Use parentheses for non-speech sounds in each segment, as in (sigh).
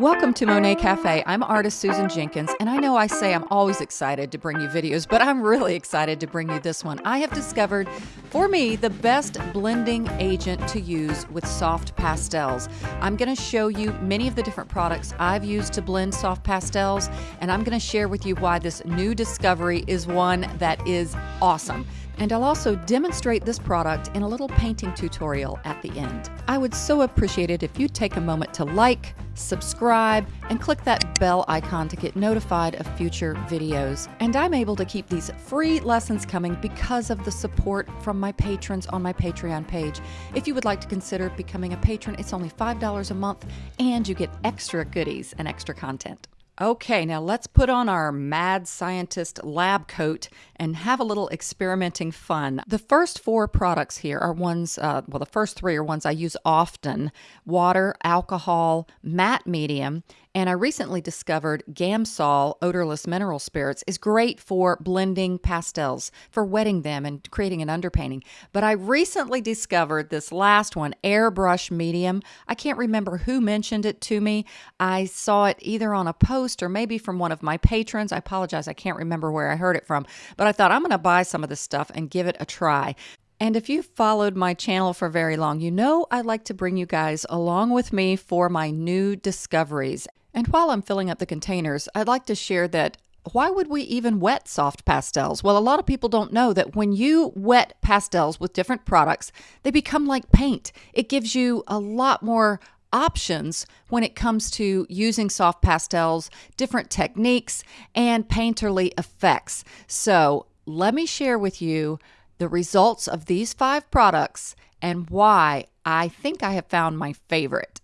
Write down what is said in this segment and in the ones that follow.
Welcome to Monet Cafe. I'm artist Susan Jenkins, and I know I say I'm always excited to bring you videos, but I'm really excited to bring you this one. I have discovered, for me, the best blending agent to use with soft pastels. I'm going to show you many of the different products I've used to blend soft pastels, and I'm going to share with you why this new discovery is one that is awesome and I'll also demonstrate this product in a little painting tutorial at the end. I would so appreciate it if you'd take a moment to like, subscribe, and click that bell icon to get notified of future videos. And I'm able to keep these free lessons coming because of the support from my patrons on my Patreon page. If you would like to consider becoming a patron, it's only $5 a month and you get extra goodies and extra content. Okay, now let's put on our mad scientist lab coat and have a little experimenting fun. The first four products here are ones, uh, well, the first three are ones I use often water, alcohol, matte medium, and I recently discovered Gamsol odorless mineral spirits is great for blending pastels, for wetting them and creating an underpainting. But I recently discovered this last one, Airbrush Medium. I can't remember who mentioned it to me. I saw it either on a post or maybe from one of my patrons. I apologize, I can't remember where I heard it from. But I thought I'm going to buy some of this stuff and give it a try. And if you've followed my channel for very long, you know I like to bring you guys along with me for my new discoveries. And while I'm filling up the containers, I'd like to share that why would we even wet soft pastels? Well, a lot of people don't know that when you wet pastels with different products, they become like paint. It gives you a lot more options when it comes to using soft pastels, different techniques, and painterly effects. So, let me share with you the results of these five products and why I think I have found my favorite.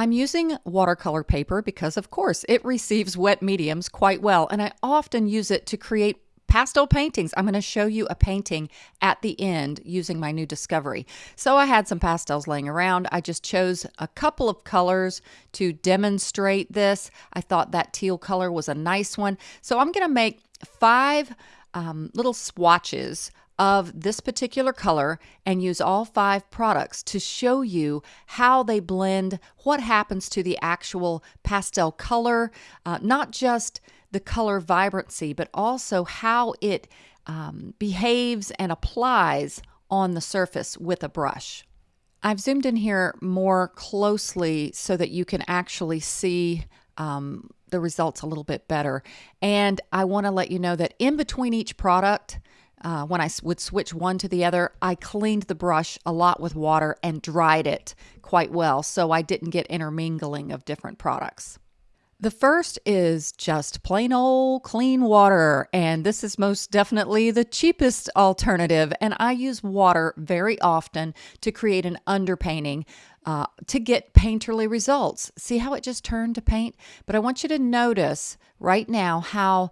I'm using watercolor paper because, of course, it receives wet mediums quite well, and I often use it to create pastel paintings. I'm going to show you a painting at the end using my new discovery. So I had some pastels laying around. I just chose a couple of colors to demonstrate this. I thought that teal color was a nice one. So I'm going to make five um, little swatches of this particular color and use all five products to show you how they blend, what happens to the actual pastel color, uh, not just the color vibrancy, but also how it um, behaves and applies on the surface with a brush. I've zoomed in here more closely so that you can actually see um, the results a little bit better. And I want to let you know that in between each product, uh, when I would switch one to the other, I cleaned the brush a lot with water and dried it quite well so I didn't get intermingling of different products. The first is just plain old clean water, and this is most definitely the cheapest alternative. And I use water very often to create an underpainting uh, to get painterly results. See how it just turned to paint? But I want you to notice right now how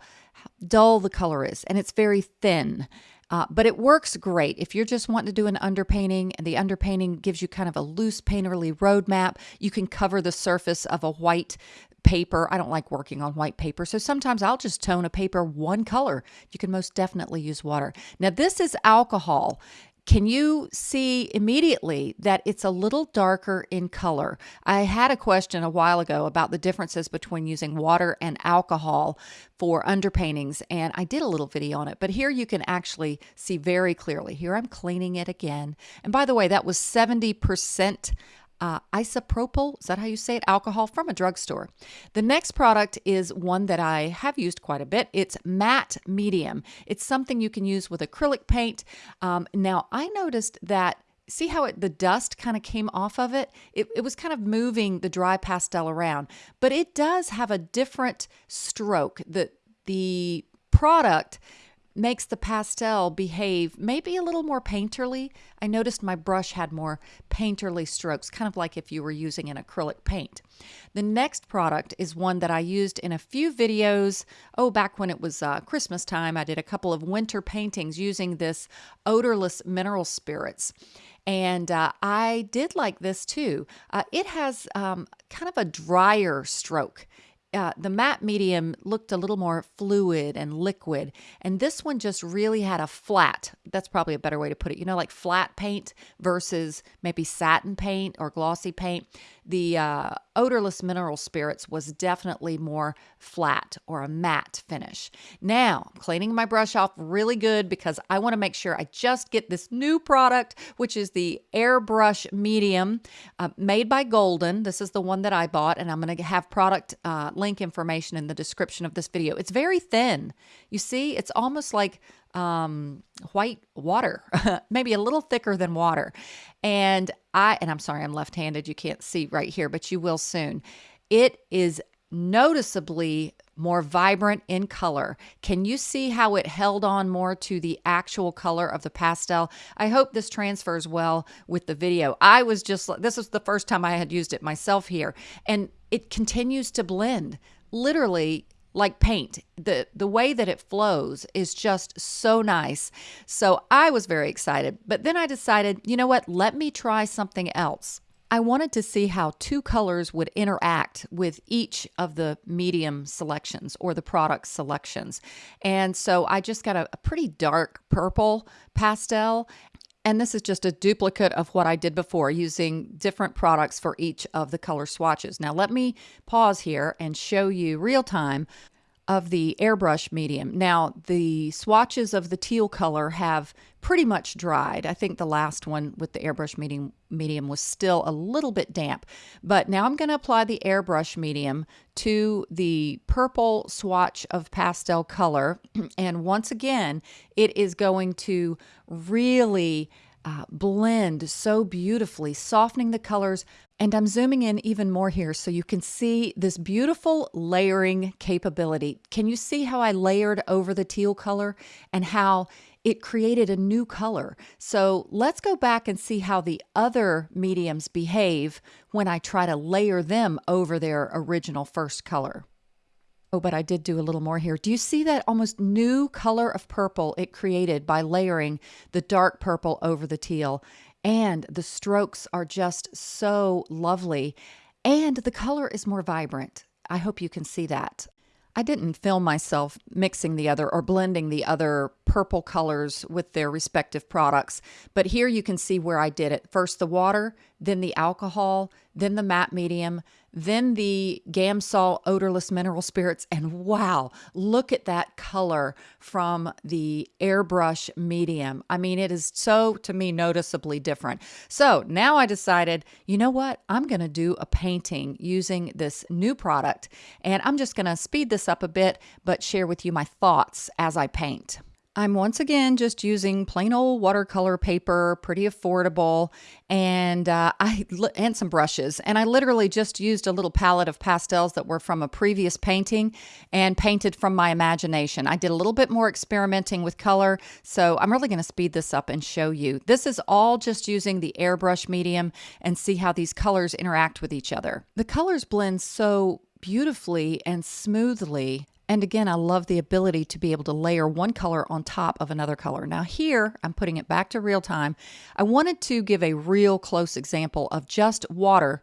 dull the color is, and it's very thin. Uh, but it works great if you're just wanting to do an underpainting and the underpainting gives you kind of a loose painterly roadmap. You can cover the surface of a white paper. I don't like working on white paper, so sometimes I'll just tone a paper one color. You can most definitely use water. Now, this is alcohol, can you see immediately that it's a little darker in color? I had a question a while ago about the differences between using water and alcohol for underpaintings, and I did a little video on it, but here you can actually see very clearly. Here I'm cleaning it again. And by the way, that was 70% uh, isopropyl, is that how you say it? Alcohol from a drugstore. The next product is one that I have used quite a bit. It's matte medium. It's something you can use with acrylic paint. Um, now, I noticed that see how it, the dust kind of came off of it? it? It was kind of moving the dry pastel around, but it does have a different stroke. The, the product makes the pastel behave maybe a little more painterly. I noticed my brush had more painterly strokes, kind of like if you were using an acrylic paint. The next product is one that I used in a few videos. Oh, back when it was uh, Christmas time, I did a couple of winter paintings using this odorless mineral spirits. And uh, I did like this too. Uh, it has um, kind of a drier stroke uh, the matte medium looked a little more fluid and liquid, and this one just really had a flat. That's probably a better way to put it. You know, like flat paint versus maybe satin paint or glossy paint. The uh, odorless mineral spirits was definitely more flat or a matte finish. Now, cleaning my brush off really good because I want to make sure I just get this new product, which is the Airbrush Medium uh, made by Golden. This is the one that I bought, and I'm going to have product uh, link information in the description of this video. It's very thin. You see, it's almost like um, white water, (laughs) maybe a little thicker than water. And I, and I'm sorry, I'm left handed. You can't see right here, but you will soon. It is noticeably more vibrant in color. Can you see how it held on more to the actual color of the pastel? I hope this transfers well with the video. I was just, this was the first time I had used it myself here, and it continues to blend. Literally, like paint. The the way that it flows is just so nice. So I was very excited. But then I decided, you know what? Let me try something else. I wanted to see how two colors would interact with each of the medium selections or the product selections. And so I just got a, a pretty dark purple pastel and this is just a duplicate of what I did before using different products for each of the color swatches. Now let me pause here and show you real time of the airbrush medium. Now the swatches of the teal color have pretty much dried. I think the last one with the airbrush medium medium was still a little bit damp. But now I'm going to apply the airbrush medium to the purple swatch of pastel color. (clears throat) And once again, it is going to really uh, blend so beautifully, softening the colors. And I'm zooming in even more here so you can see this beautiful layering capability. Can you see how I layered over the teal color and how it created a new color? So let's go back and see how the other mediums behave when I try to layer them over their original first color. Oh, but I did do a little more here. Do you see that almost new color of purple it created by layering the dark purple over the teal? And the strokes are just so lovely. And the color is more vibrant. I hope you can see that. I didn't film myself mixing the other or blending the other purple colors with their respective products, but here you can see where I did it. First the water, then the alcohol, then the matte medium, then the Gamsol odorless mineral spirits. And wow, look at that color from the airbrush medium. I mean, it is so, to me, noticeably different. So now I decided, you know what? I'm going to do a painting using this new product. And I'm just going to speed this up a bit, but share with you my thoughts as I paint. I'm once again just using plain old watercolor paper, pretty affordable, and uh, I and some brushes. And I literally just used a little palette of pastels that were from a previous painting and painted from my imagination. I did a little bit more experimenting with color, so I'm really going to speed this up and show you. This is all just using the airbrush medium and see how these colors interact with each other. The colors blend so beautifully and smoothly and again, I love the ability to be able to layer one color on top of another color. Now here, I'm putting it back to real time. I wanted to give a real close example of just water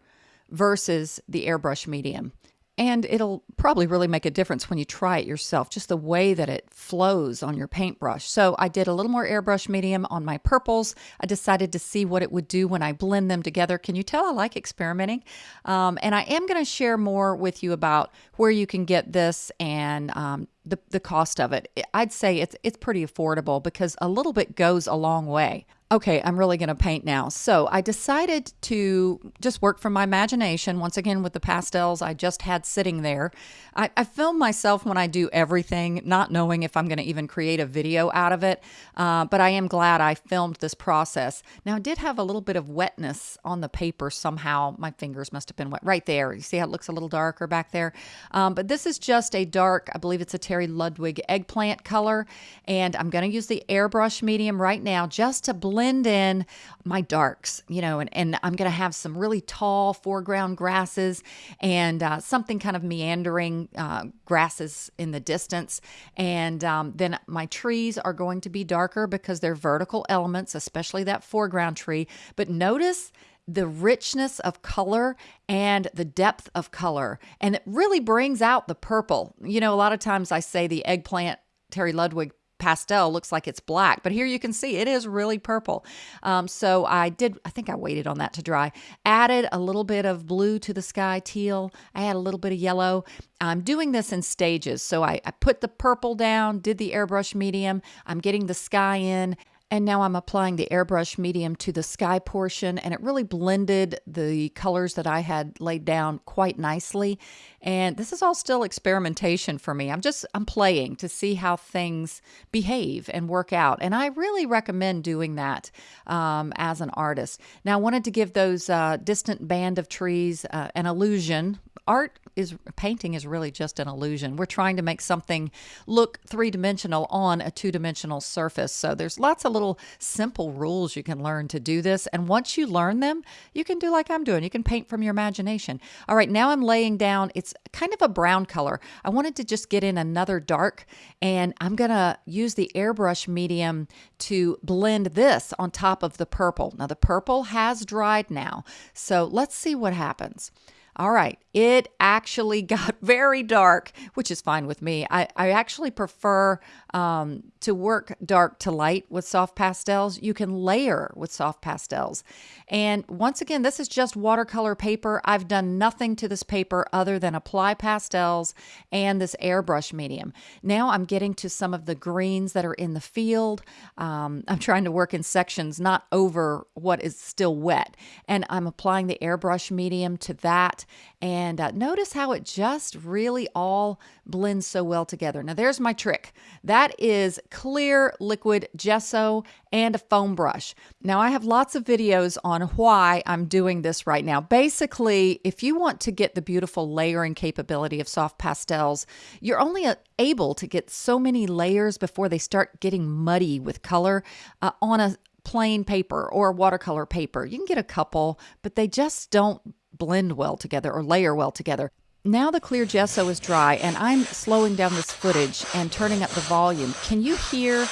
versus the airbrush medium. And it'll probably really make a difference when you try it yourself, just the way that it flows on your paintbrush. So I did a little more airbrush medium on my purples. I decided to see what it would do when I blend them together. Can you tell I like experimenting? Um, and I am going to share more with you about where you can get this and um, the, the cost of it. I'd say it's, it's pretty affordable because a little bit goes a long way. Okay, I'm really going to paint now. So I decided to just work from my imagination once again with the pastels I just had sitting there. I, I film myself when I do everything, not knowing if I'm going to even create a video out of it. Uh, but I am glad I filmed this process. Now, I did have a little bit of wetness on the paper somehow. My fingers must have been wet right there. You see how it looks a little darker back there? Um, but this is just a dark, I believe it's a Terry Ludwig eggplant color. And I'm going to use the airbrush medium right now just to blend blend in my darks, you know, and, and I'm going to have some really tall foreground grasses and uh, something kind of meandering uh, grasses in the distance. And um, then my trees are going to be darker because they're vertical elements, especially that foreground tree. But notice the richness of color and the depth of color. And it really brings out the purple. You know, a lot of times I say the eggplant Terry Ludwig pastel looks like it's black, but here you can see it is really purple. Um, so I did, I think I waited on that to dry. Added a little bit of blue to the sky, teal. I had a little bit of yellow. I'm doing this in stages. So I, I put the purple down, did the airbrush medium. I'm getting the sky in. And now I'm applying the airbrush medium to the sky portion and it really blended the colors that I had laid down quite nicely. And this is all still experimentation for me. I'm just, I'm playing to see how things behave and work out. And I really recommend doing that um, as an artist. Now I wanted to give those uh, distant band of trees uh, an illusion. Art is painting is really just an illusion. We're trying to make something look three-dimensional on a two-dimensional surface. So there's lots of little simple rules you can learn to do this. And once you learn them, you can do like I'm doing. You can paint from your imagination. All right, now I'm laying down, it's kind of a brown color. I wanted to just get in another dark and I'm gonna use the airbrush medium to blend this on top of the purple. Now the purple has dried now. So let's see what happens. All right, it actually (laughs) got very dark, which is fine with me. I, I actually prefer um, to work dark to light with soft pastels. You can layer with soft pastels. And once again, this is just watercolor paper. I've done nothing to this paper other than apply pastels and this airbrush medium. Now I'm getting to some of the greens that are in the field. Um, I'm trying to work in sections, not over what is still wet. And I'm applying the airbrush medium to that and uh, notice how it just really all blends so well together. Now there's my trick. That is clear liquid gesso and a foam brush. Now I have lots of videos on why I'm doing this right now. Basically, if you want to get the beautiful layering capability of soft pastels, you're only uh, able to get so many layers before they start getting muddy with color uh, on a plain paper or watercolor paper. You can get a couple, but they just don't blend well together or layer well together. Now the clear gesso is dry and I'm slowing down this footage and turning up the volume. Can you hear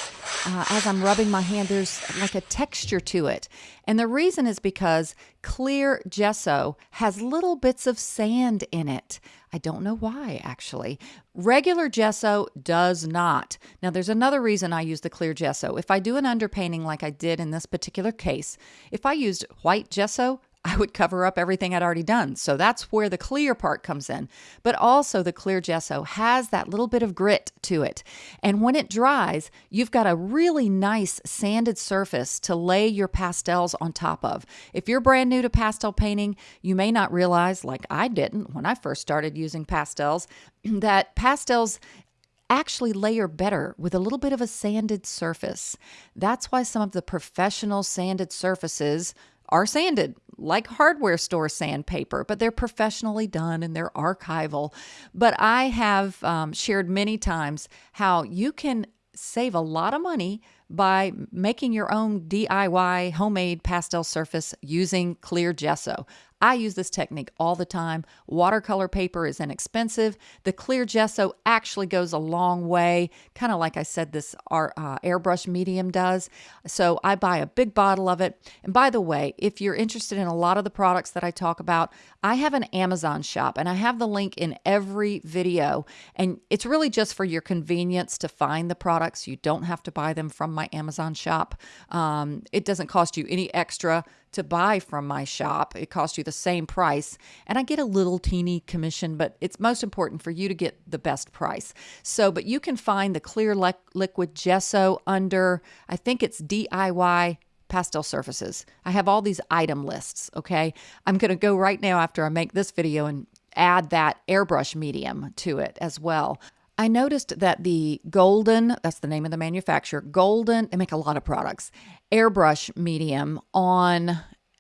uh, as I'm rubbing my hand, there's like a texture to it. And the reason is because clear gesso has little bits of sand in it. I don't know why, actually. Regular gesso does not. Now, there's another reason I use the clear gesso. If I do an underpainting like I did in this particular case, if I used white gesso, I would cover up everything I'd already done. So that's where the clear part comes in. But also the clear gesso has that little bit of grit to it. And when it dries, you've got a really nice sanded surface to lay your pastels on top of. If you're brand new to pastel painting, you may not realize, like I didn't when I first started using pastels, (clears throat) that pastels actually layer better with a little bit of a sanded surface. That's why some of the professional sanded surfaces are sanded like hardware store sandpaper, but they're professionally done and they're archival. But I have um, shared many times how you can save a lot of money by making your own DIY homemade pastel surface using clear gesso. I use this technique all the time. Watercolor paper is inexpensive. The clear gesso actually goes a long way, kind of like I said this our, uh, airbrush medium does. So I buy a big bottle of it. And by the way, if you're interested in a lot of the products that I talk about, I have an Amazon shop and I have the link in every video. And it's really just for your convenience to find the products. You don't have to buy them from my Amazon shop. Um, it doesn't cost you any extra to buy from my shop. It costs you the same price, and I get a little teeny commission, but it's most important for you to get the best price. So, but you can find the clear li liquid gesso under, I think it's DIY pastel surfaces. I have all these item lists, okay? I'm going to go right now after I make this video and add that airbrush medium to it as well. I noticed that the Golden, that's the name of the manufacturer, Golden, they make a lot of products, airbrush medium on,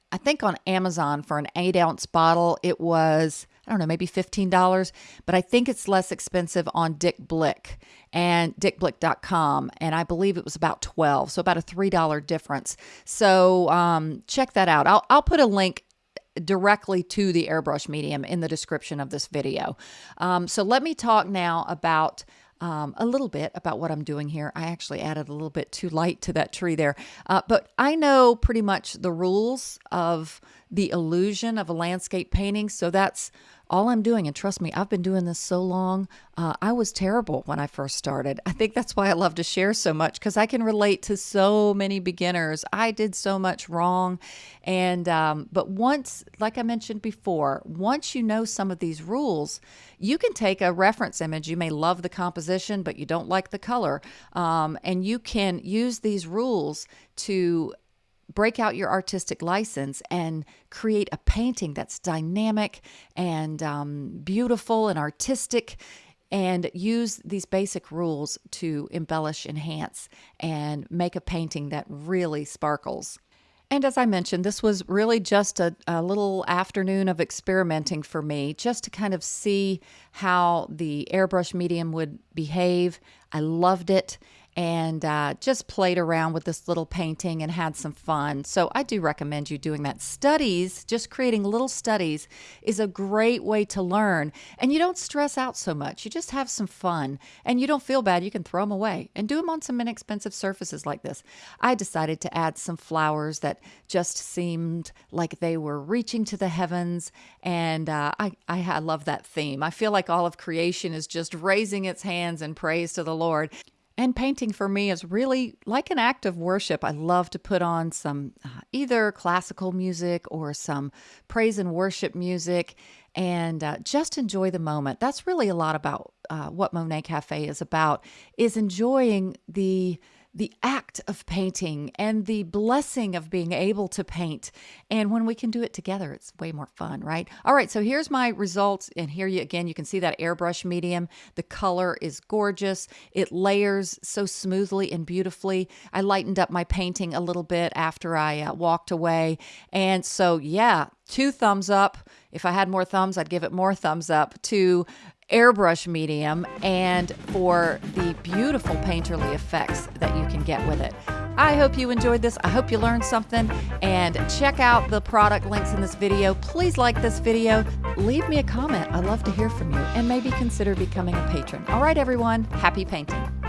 I think on Amazon for an eight ounce bottle, it was, I don't know, maybe $15, but I think it's less expensive on Dick Blick and dickblick.com. And I believe it was about 12, so about a $3 difference. So um, check that out. I'll, I'll put a link directly to the airbrush medium in the description of this video. Um, so let me talk now about um, a little bit about what I'm doing here. I actually added a little bit too light to that tree there, uh, but I know pretty much the rules of the illusion of a landscape painting. So that's all I'm doing, and trust me, I've been doing this so long, uh, I was terrible when I first started. I think that's why I love to share so much because I can relate to so many beginners. I did so much wrong. And, um, but once, like I mentioned before, once you know some of these rules, you can take a reference image. You may love the composition, but you don't like the color. Um, and you can use these rules to break out your artistic license and create a painting that's dynamic and um, beautiful and artistic and use these basic rules to embellish, enhance, and make a painting that really sparkles. And as I mentioned, this was really just a, a, little afternoon of experimenting for me, just to kind of see how the airbrush medium would behave. I loved it and uh, just played around with this little painting and had some fun. So I do recommend you doing that. Studies, just creating little studies, is a great way to learn. And you don't stress out so much. You just have some fun and you don't feel bad. You can throw them away and do them on some inexpensive surfaces like this. I decided to add some flowers that just seemed like they were reaching to the heavens. And uh, I, I, I love that theme. I feel like all of creation is just raising its hands in praise to the Lord. And painting for me is really like an act of worship. I love to put on some uh, either classical music or some praise and worship music and uh, just enjoy the moment. That's really a lot about uh, what Monet Cafe is about is enjoying the the act of painting and the blessing of being able to paint. And when we can do it together, it's way more fun, right? All right, so here's my results. And here you again, you can see that airbrush medium. The color is gorgeous. It layers so smoothly and beautifully. I lightened up my painting a little bit after I uh, walked away. And so, yeah, two thumbs up. If I had more thumbs, I'd give it more thumbs up to airbrush medium and for the beautiful painterly effects that you can get with it. I hope you enjoyed this. I hope you learned something and check out the product links in this video. Please like this video. Leave me a comment. I love to hear from you and maybe consider becoming a patron. All right, everyone. Happy painting.